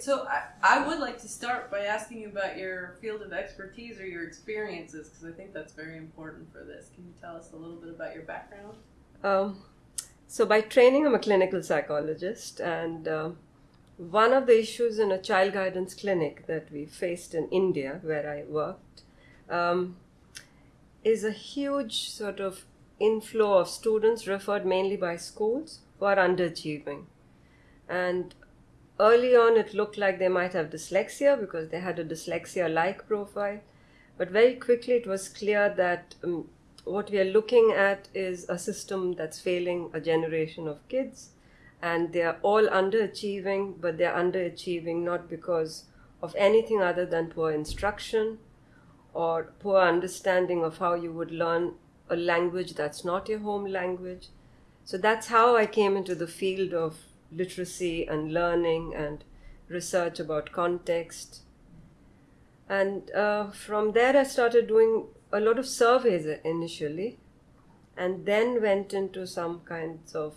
So I, I would like to start by asking you about your field of expertise or your experiences because I think that's very important for this. Can you tell us a little bit about your background? Um, so, by training, I'm a clinical psychologist, and uh, one of the issues in a child guidance clinic that we faced in India, where I worked, um, is a huge sort of inflow of students referred mainly by schools who are underachieving. And early on, it looked like they might have dyslexia because they had a dyslexia like profile. But very quickly, it was clear that um, what we are looking at is a system that's failing a generation of kids. And they are all underachieving, but they're underachieving not because of anything other than poor instruction or poor understanding of how you would learn a language that's not your home language. So that's how I came into the field of literacy and learning and research about context. And uh, from there, I started doing a lot of surveys initially, and then went into some kinds of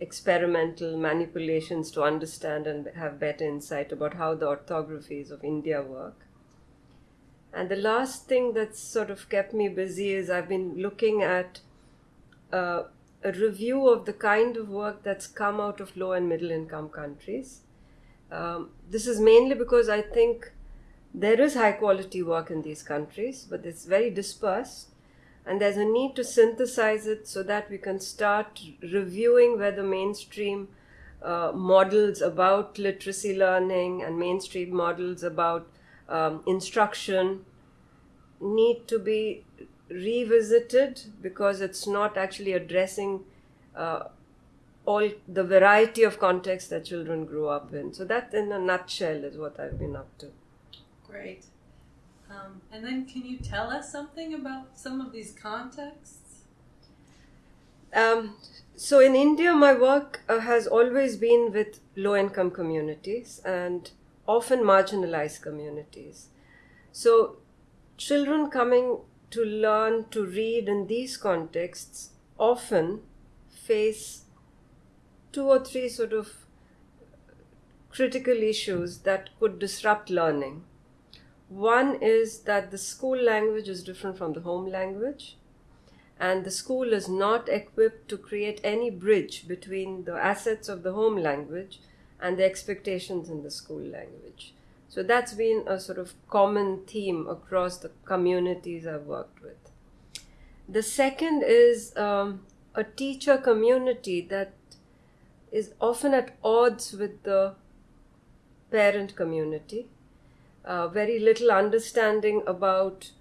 experimental manipulations to understand and have better insight about how the orthographies of India work. And the last thing that's sort of kept me busy is I've been looking at uh, a review of the kind of work that's come out of low and middle income countries. Um, this is mainly because I think there is high quality work in these countries, but it's very dispersed. And there's a need to synthesize it so that we can start reviewing whether mainstream uh, models about literacy learning and mainstream models about um, instruction need to be revisited because it's not actually addressing uh, all the variety of contexts that children grow up in. So that, in a nutshell, is what I've been up to. Great. Um, and then, can you tell us something about some of these contexts? Um, so, in India, my work uh, has always been with low income communities and often marginalized communities. So, children coming to learn to read in these contexts often face two or three sort of critical issues that could disrupt learning. One is that the school language is different from the home language, and the school is not equipped to create any bridge between the assets of the home language and the expectations in the school language. So that's been a sort of common theme across the communities I've worked with. The second is um, a teacher community that is often at odds with the parent community. Uh, very little understanding about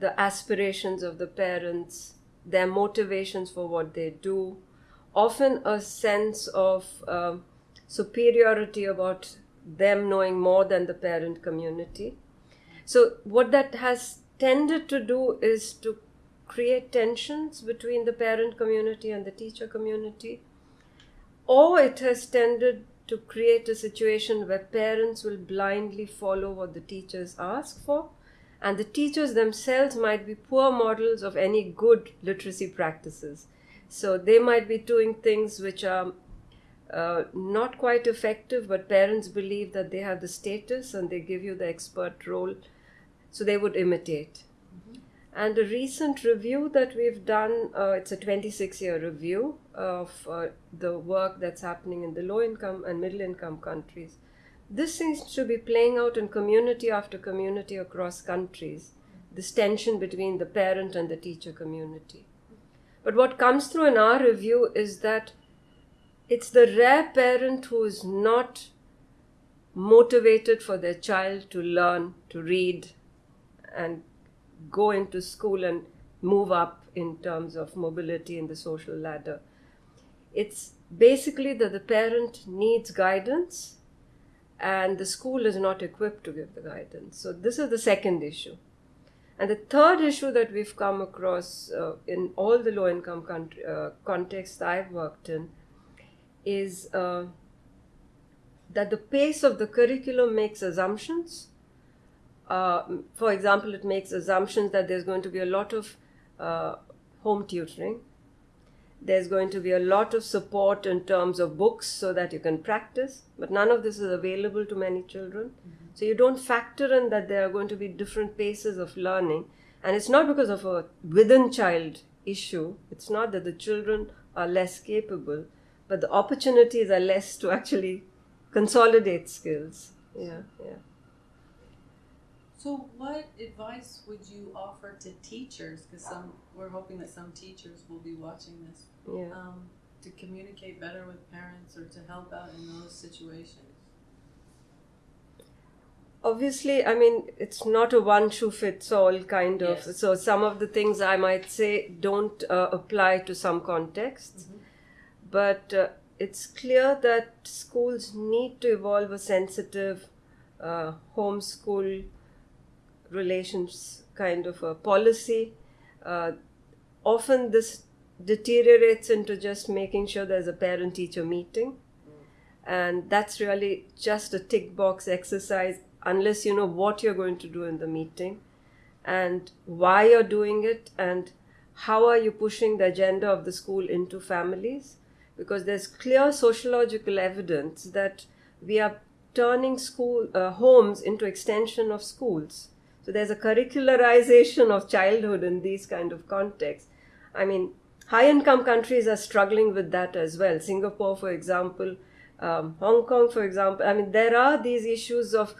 the aspirations of the parents, their motivations for what they do, often a sense of uh, superiority about them knowing more than the parent community. So, what that has tended to do is to create tensions between the parent community and the teacher community, or it has tended to create a situation where parents will blindly follow what the teachers ask for, and the teachers themselves might be poor models of any good literacy practices. So, they might be doing things which are uh, not quite effective, but parents believe that they have the status and they give you the expert role, so they would imitate. Mm-hmm. And a recent review that we've done, uh, it's a 26 year review of uh, the work that's happening in the low income and middle income countries. This seems to be playing out in community after community across countries, this tension between the parent and the teacher community. But what comes through in our review is that it's the rare parent who is not motivated for their child to learn to read and go into school and move up in terms of mobility in the social ladder. It's basically that the parent needs guidance and the school is not equipped to give the guidance. So, this is the second issue. And the third issue that we've come across uh, in all the low income country, uh, contexts I've worked in is uh, that the pace of the curriculum makes assumptions. Uh, for example, it makes assumptions that there's going to be a lot of uh, home tutoring, There's going to be a lot of support in terms of books so that you can practice, but none of this is available to many children. Mm-hmm. So you don't factor in that there are going to be different paces of learning. And it's not because of a within child issue, it's not that the children are less capable, but the opportunities are less to actually consolidate skills. Yeah, yeah. So, what advice would you offer to teachers? Because some we're hoping that some teachers will be watching this. Yeah. Um, to communicate better with parents or to help out in those situations. Obviously, I mean it's not a one shoe fits all kind of. Yes. So some of the things I might say don't uh, apply to some contexts, Mhm. But uh, it's clear that schools need to evolve a sensitive uh, homeschool relations kind of a policy. Uh, often this deteriorates into just making sure there's a parent teacher meeting. And that's really just a tick box exercise unless you know what you're going to do in the meeting and why you're doing it and how are you pushing the agenda of the school into families because there's clear sociological evidence that we are turning school uh, homes into extension of schools. So there's a curricularization of childhood in these kind of contexts. I mean high income countries are struggling with that as well. Singapore for example um, hong kong for example. I mean there are these issues of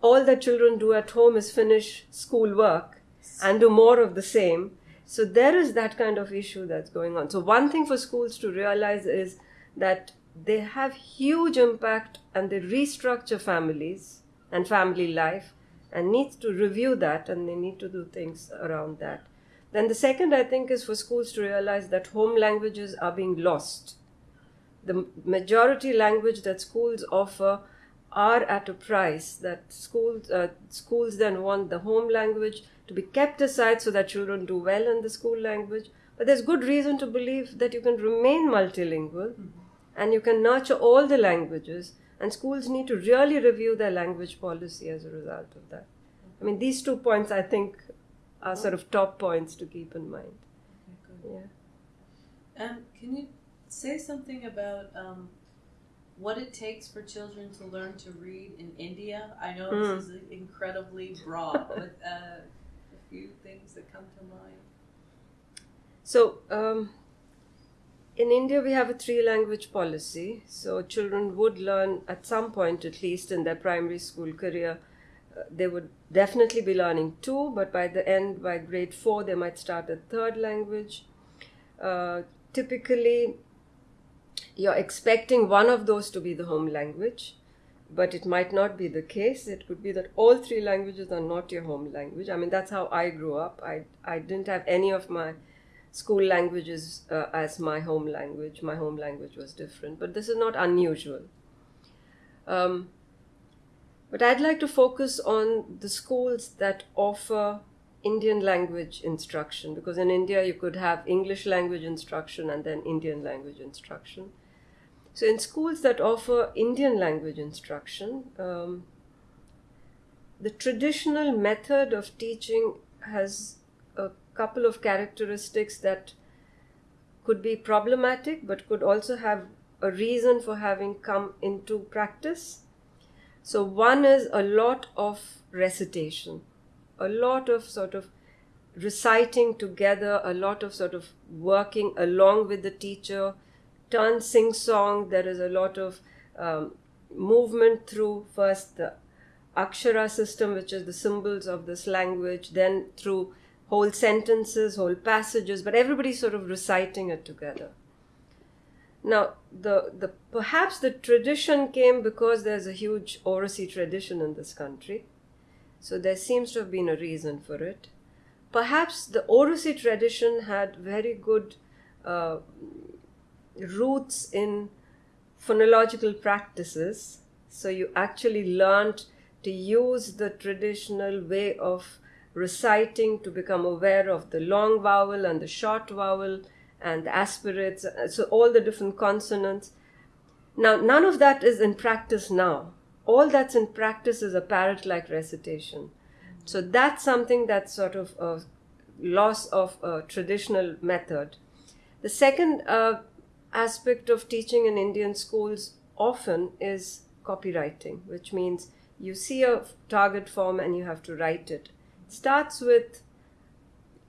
all that children do at home is finish school work and do more of the same so there is that kind of issue that's going on. So one thing for schools to realize is that they have huge impact and they restructure families and family life and needs to review that and they need to do things around that. Then the second i think is for schools to realize that home languages are being lost. The majority language that schools offer are at a price that schools uh, schools then want the home language to be kept aside so that children do well in the school language. But there's good reason to believe that you can remain multilingual and you can nurture all the languages and schools need to really review their language policy as a result of that. I mean these two points i think are sort of top points to keep in mind. Okay, yeah. Um, can you say something about um, what it takes for children to learn to read in India? I know Mm. this is incredibly broad, but uh, few things that come to mind. So, um, in India, we have a three language policy. So, children would learn at some point, at least in their primary school career, uh, they would definitely be learning two, but by the end, by grade four, they might start a third language. Uh, typically, you're expecting one of those to be the home language, but it might not be the case. It could be that all three languages are not your home language. I mean, that's how I grew up. I, I didn't have any of my school languages uh, as my home language. My home language was different, but this is not unusual. Um, but I'd like to focus on the schools that offer Indian language instruction because in India you could have English language instruction and then Indian language instruction. So, in schools that offer Indian language instruction, um, the traditional method of teaching has a couple of characteristics that could be problematic but could also have a reason for having come into practice. So, one is a lot of recitation, a lot of sort of reciting together, a lot of sort of working along with the teacher, turn sing song. There is a lot of um, movement through first the Akshara system, which is the symbols of this language, then through whole sentences, whole passages, but everybody's sort of reciting it together. Now, the, the perhaps the tradition came because there's a huge Oracy tradition in this country. So there seems to have been a reason for it. Perhaps the Oracy tradition had very good uh, roots in phonological practices. So you actually learned to use the traditional way of reciting to become aware of the long vowel and the short vowel and the aspirates, so all the different consonants. Now, none of that is in practice now. All that's in practice is a parrot like recitation. So that's something that's sort of a loss of a traditional method. The second uh, aspect of teaching in Indian schools often is copywriting, which means you see a target form and you have to write it. it starts with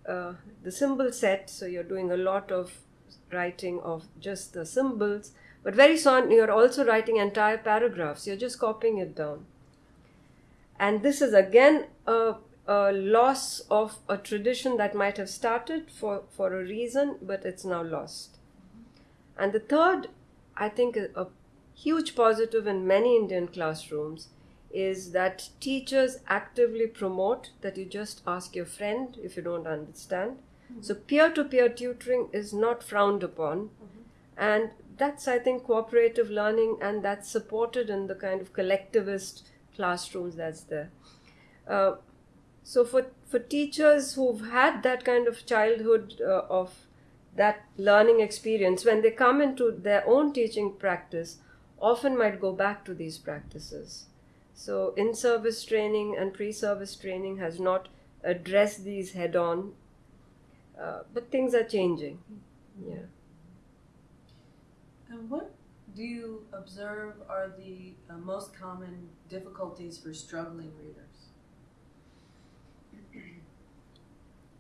uh, the symbol set, so you're doing a lot of writing of just the symbols, but very soon you're also writing entire paragraphs, you're just copying it down. And this is again a, a loss of a tradition that might have started for, for a reason, but it's now lost. And the third, I think, a huge positive in many Indian classrooms is that teachers actively promote that you just ask your friend if you don't understand. Mm-hmm. So peer to peer tutoring is not frowned upon. Mm-hmm. And that's, I think, cooperative learning, and that's supported in the kind of collectivist classrooms that's there. Uh, so for for teachers who've had that kind of childhood uh, of that learning experience, when they come into their own teaching practice, often might go back to these practices. So in service training and pre service training has not addressed these head on, uh, but things are changing. Yeah. And what do you observe are the uh, most common difficulties for struggling readers?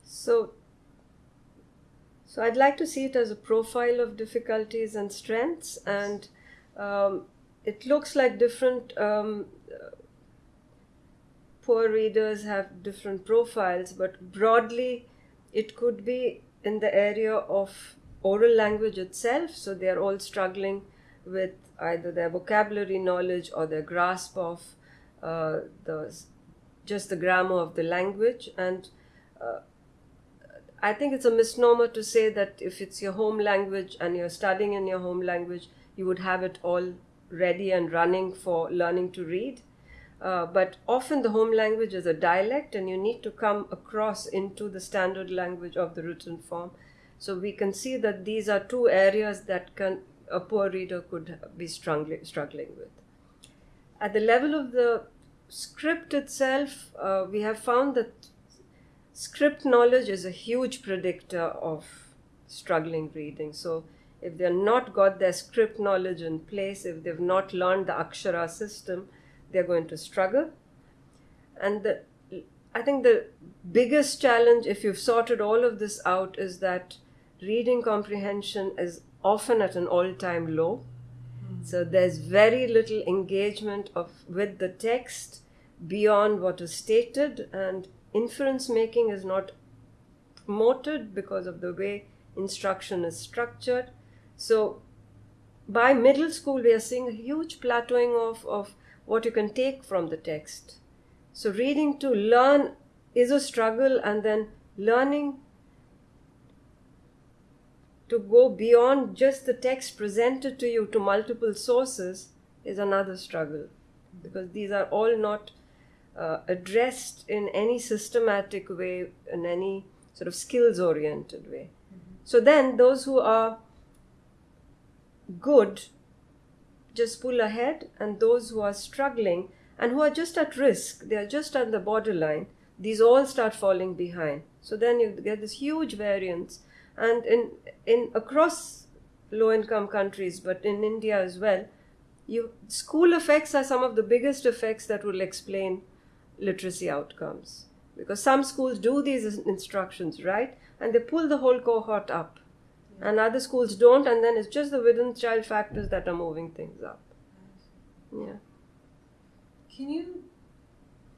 So, so I'd like to see it as a profile of difficulties and strengths, and um, it looks like different um, poor readers have different profiles, but broadly, it could be in the area of oral language itself, so they are all struggling with either their vocabulary knowledge or their grasp of uh, the just the grammar of the language. And uh, I think it's a misnomer to say that if it's your home language and you're studying in your home language, you would have it all ready and running for learning to read. Uh, but often the home language is a dialect, and you need to come across into the standard language of the written form. So we can see that these are two areas that can a poor reader could be struggling, struggling with. At the level of the script itself, uh, we have found that script knowledge is a huge predictor of struggling reading. So if they're not got their script knowledge in place, if they've not learned the Akshara system, they're going to struggle. And the, I think the biggest challenge, if you've sorted all of this out, is that reading comprehension is often at an all-time low. Mm. So there's very little engagement of with the text beyond what is stated, and inference making is not promoted because of the way instruction is structured. So by middle school, we are seeing a huge plateauing of, of what you can take from the text. So reading to learn is a struggle, and then learning to go beyond just the text presented to you to multiple sources is another struggle because these are all not uh, addressed in any systematic way, in any sort of skills oriented way. Mm-hmm. So then, those who are good just pull ahead, and those who are struggling and who are just at risk, they are just at the borderline, these all start falling behind. So then you get this huge variance and in in across low income countries but in india as well you school effects are some of the biggest effects that will explain literacy outcomes. Because some schools do these instructions right? And they pull the whole cohort up. Yeah. and other schools don't and then it's just the within child factors that are moving things up. Yeah. Can you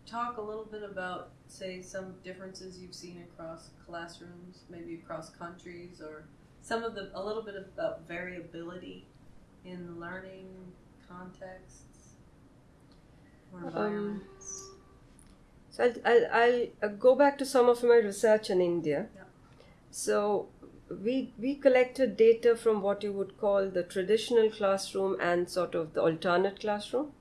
talk a little bit about say some differences you've seen across classrooms, maybe across countries, or some of the a little bit about variability in learning contexts or environments? Um, so I'll, I'll, I'll, go back to some of my research in India. Yeah. So we we collected data from what you would call the traditional classroom and sort of the alternate classroom.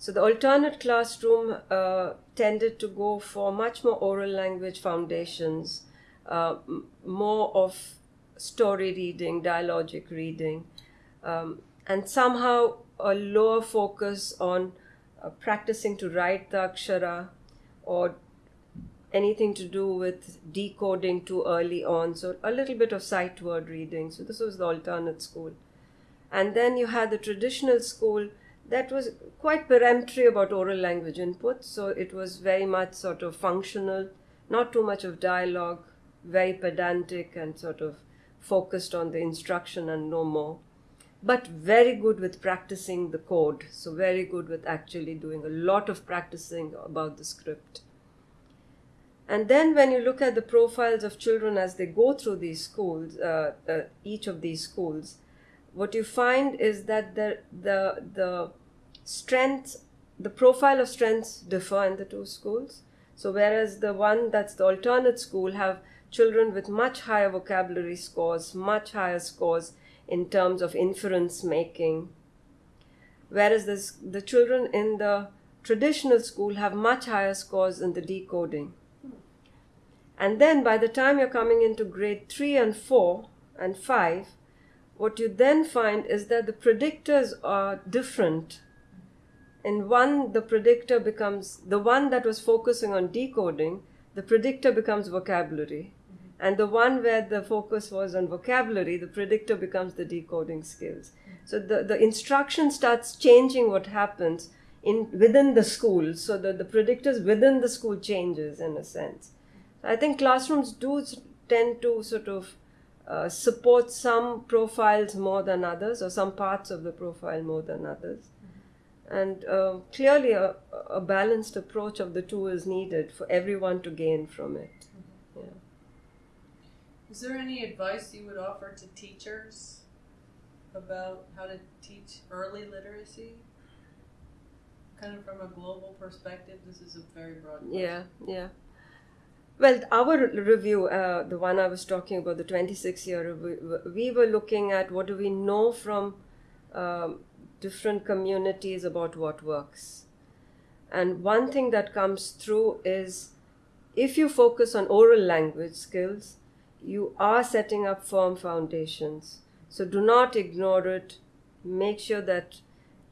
So the alternate classroom uh, tended to go for much more oral language foundations, uh, m- more of story reading, dialogic reading, um, and somehow a lower focus on uh, practicing to write the akshara or anything to do with decoding too early on. So a little bit of sight word reading. So this was the alternate school. And then you had the traditional school that was quite peremptory about oral language input. So it was very much sort of functional, not too much of dialogue, very pedantic and sort of focused on the instruction and no more. But very good with practicing the code. So very good with actually doing a lot of practicing about the script. And then when you look at the profiles of children as they go through these schools, uh, uh, each of these schools, what you find is that the the the strengths, the profile of strengths differ in the two schools. So whereas the one that's the alternate school have children with much higher vocabulary scores, much higher scores in terms of inference making, whereas this, the children in the traditional school have much higher scores in the decoding. And then by the time you're coming into grade 3 and 4 and 5, what you then find is that the predictors are different. In one, the predictor becomes the one that was focusing on decoding, the predictor becomes vocabulary. And the one where the focus was on vocabulary, the predictor becomes the decoding skills. So the, the instruction starts changing what happens in within the school, so that the predictors within the school changes in a sense. I think classrooms do tend to sort of uh, support some profiles more than others, or some parts of the profile more than others. And uh, clearly, a, a, balanced approach of the two is needed for everyone to gain from it. Is there any advice you would offer to teachers about how to teach early literacy? Kind of from a global perspective, this is a very broad question. Yeah, yeah. Well, our review, uh, the one I was talking about, the 26 year review, we were looking at what do we know from um, different communities about what works. And one thing that comes through is if you focus on oral language skills, you are setting up firm foundations. So do not ignore it. Make sure that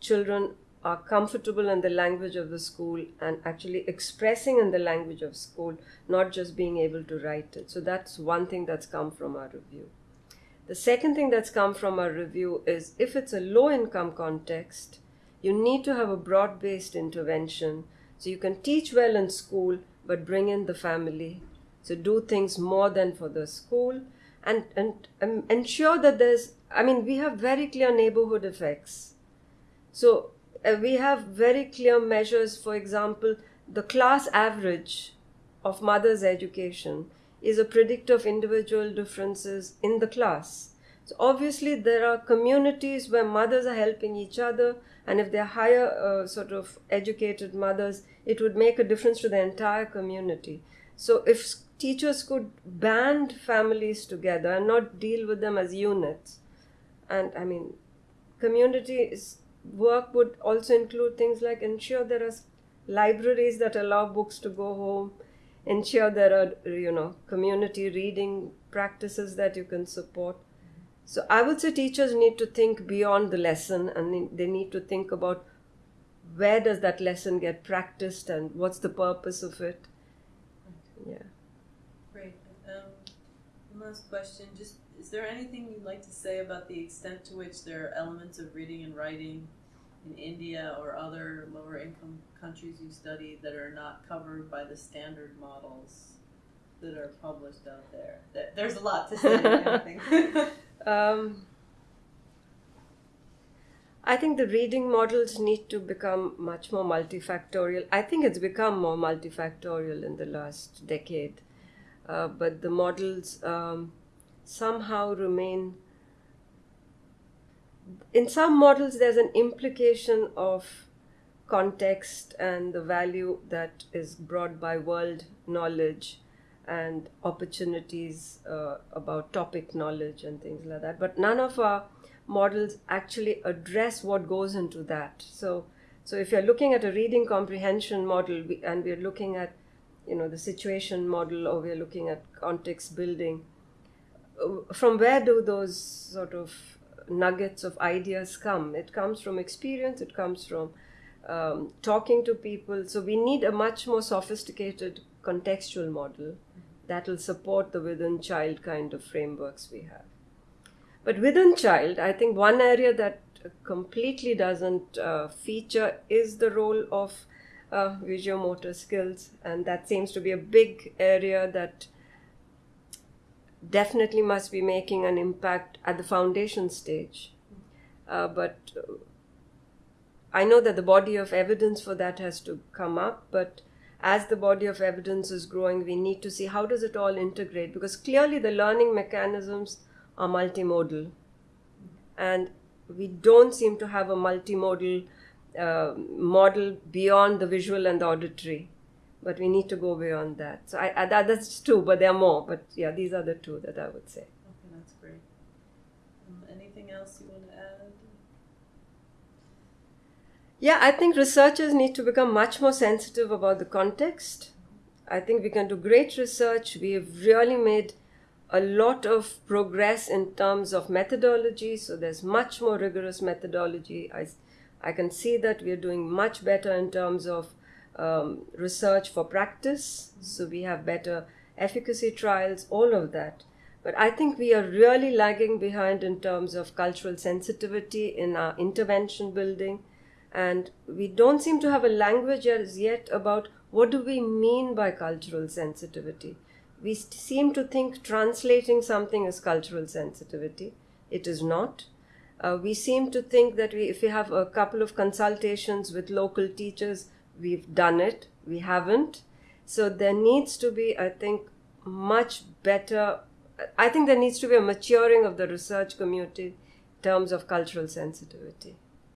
children are comfortable in the language of the school and actually expressing in the language of school, not just being able to write it. So that's one thing that's come from our review. The second thing that's come from our review is if it's a low income context, you need to have a broad based intervention. So you can teach well in school, but bring in the family. So do things more than for the school and, and um, ensure that there's, I mean, we have very clear neighborhood effects. So uh, we have very clear measures. For example, the class average of mother's education is a predictor of individual differences in the class. So obviously, there are communities where mothers are helping each other, and if they're higher uh, sort of educated mothers, it would make a difference to the entire community. So if teachers could band families together and not deal with them as units, and I mean, community work would also include things like ensure there are libraries that allow books to go home, ensure there are you know community reading practices that you can support. So I would say teachers need to think beyond the lesson and they need to think about where does that lesson get practiced and what's the purpose of it. Yeah. Last question. Just is there anything you'd like to say about the extent to which there are elements of reading and writing in India or other lower income countries you studied that are not covered by the standard models that are published out there? There's a lot to say. I um, I think the reading models need to become much more multifactorial. I think it's become more multifactorial in the last decade, uh, but the models um, somehow remain in some models there's an implication of context and the value that is brought by world knowledge and opportunities uh, about topic knowledge and things like that. But none of our models actually address what goes into that. So so if you're looking at a reading comprehension model and we're looking at you know the situation model or we're looking at context building from where do those sort of nuggets of ideas come. It comes from experience, it comes from um, talking to people. So we need a much more sophisticated contextual model that will support the within child kind of frameworks we have. But within child, I think one area that completely doesn't uh, feature is the role of uh, visual motor skills, and that seems to be a big area that definitely must be making an impact at the foundation stage. Uh, but I know that the body of evidence for that has to come up, but as the body of evidence is growing, we need to see how does it all integrate because clearly the learning mechanisms are multimodal, and we don't seem to have a multimodal uh, model beyond the visual and the auditory but we need to go beyond that. So I, I that, that's two, but there are more. But yeah, these are the two that I would say. Okay, that's great. Um, anything else you want to add? Yeah, I think researchers need to become much more sensitive about the context. I think we can do great research. We have really made a lot of progress in terms of methodology. So there's much more rigorous methodology. I, I can see that we are doing much better in terms of um, research for practice, so we have better efficacy trials, all of that. But I think we are really lagging behind in terms of cultural sensitivity in our intervention building. And we don't seem to have a language as yet about what do we mean by cultural sensitivity. We seem to think translating something is cultural sensitivity. It is not. Uh, we seem to think that we, if we have a couple of consultations with local teachers, we've done it, we haven't. So there needs to be, I think, much better. I think there needs to be a maturing of the research community in terms of cultural sensitivity.